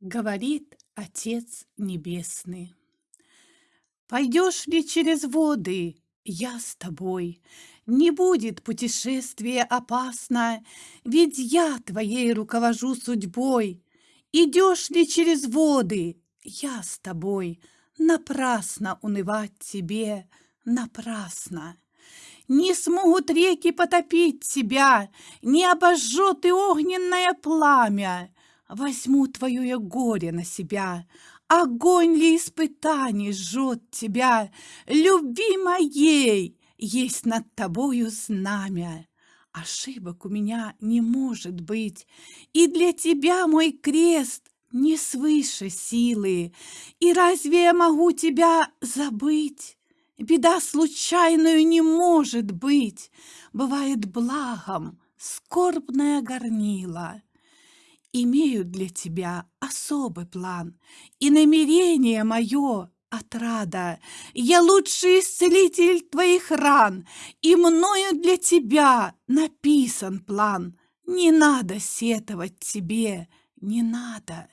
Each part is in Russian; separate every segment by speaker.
Speaker 1: говорит Отец Небесный. Пойдешь ли через воды, я с тобой. Не будет путешествие опасно, Ведь я твоей руковожу судьбой. Идешь ли через воды, я с тобой. Напрасно унывать тебе, напрасно. Не смогут реки потопить тебя, Не обожжет и огненное пламя. Возьму твое горе на себя, Огонь ли испытаний жжет тебя, Любви моей есть над тобою знамя. Ошибок у меня не может быть, И для тебя мой крест не свыше силы. И разве я могу тебя забыть? Беда случайную не может быть, Бывает благом скорбная горнила. Имею для тебя особый план, И намерение мое отрада. Я лучший исцелитель твоих ран, И мною для тебя написан план. Не надо сетовать тебе, не надо.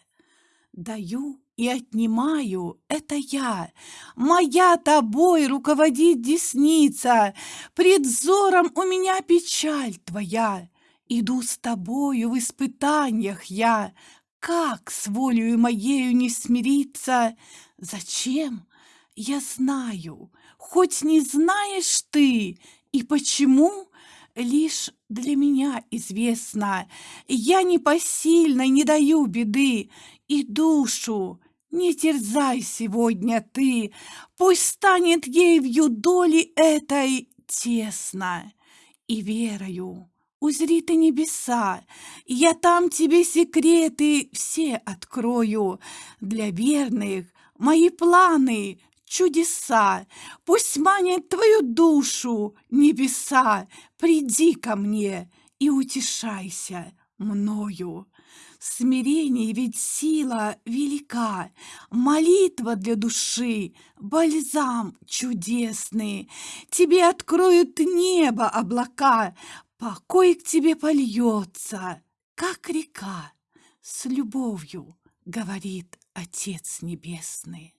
Speaker 1: Даю и отнимаю — это я. Моя тобой руководит десница, Пред взором у меня печаль твоя. Иду с тобою в испытаниях я, Как с волею моею не смириться? Зачем? Я знаю, хоть не знаешь ты, И почему, лишь для меня известно. Я непосильно не даю беды, И душу не терзай сегодня ты, Пусть станет ей в юдоли этой тесно. И верою узри ты небеса, Я там тебе секреты все открою. Для верных мои планы чудеса, Пусть манят твою душу небеса, Приди ко мне и утешайся мною. Смирение ведь сила велика, Молитва для души, бальзам чудесный. Тебе откроют небо облака, Покой к тебе польется, как река. С любовью говорит Отец Небесный.